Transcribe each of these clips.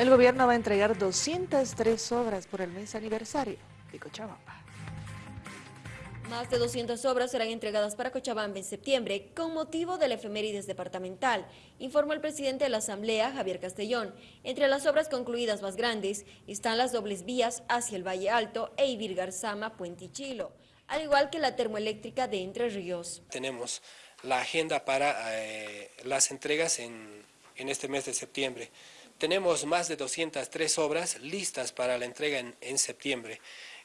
El gobierno va a entregar 203 obras por el mes aniversario de Cochabamba. Más de 200 obras serán entregadas para Cochabamba en septiembre con motivo del efemérides departamental, informó el presidente de la Asamblea, Javier Castellón. Entre las obras concluidas más grandes están las dobles vías hacia el Valle Alto e Ibir Garzama, Puentichilo, al igual que la termoeléctrica de Entre Ríos. Tenemos la agenda para eh, las entregas en, este mes de septiembre. Tenemos más de 203 obras listas para la entrega en, septiembre.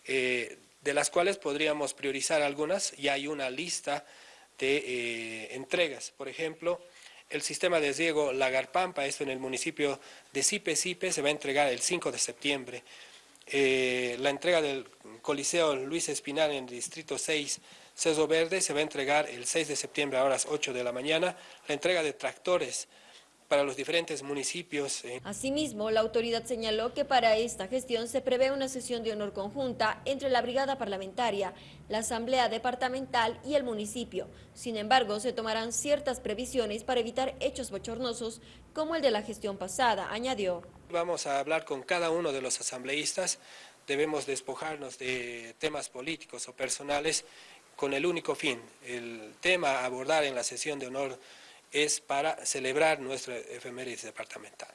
Eh, de las cuales podríamos priorizar algunas, y hay una lista de eh, entregas. Por ejemplo, el sistema de riego Lagarpampa, esto en el municipio de Sipe Sipe, se va a entregar el 5 de septiembre. Eh, la entrega del Coliseo Luis Espinal en el Distrito 6, Ceso Verde, se va a entregar el 6 de septiembre a horas 8 de la mañana. La entrega de tractores para los diferentes municipios. Eh. Asimismo, la autoridad señaló que para esta gestión se prevé una sesión de honor conjunta entre la brigada parlamentaria, la asamblea departamental y el municipio. Sin embargo, se tomarán ciertas previsiones para evitar hechos bochornosos como el de la gestión pasada, añadió. Vamos a hablar con cada uno de los asambleístas, debemos despojarnos de temas políticos o personales con el único fin, el tema a abordar en la sesión de honor es para celebrar nuestra efemérides departamental.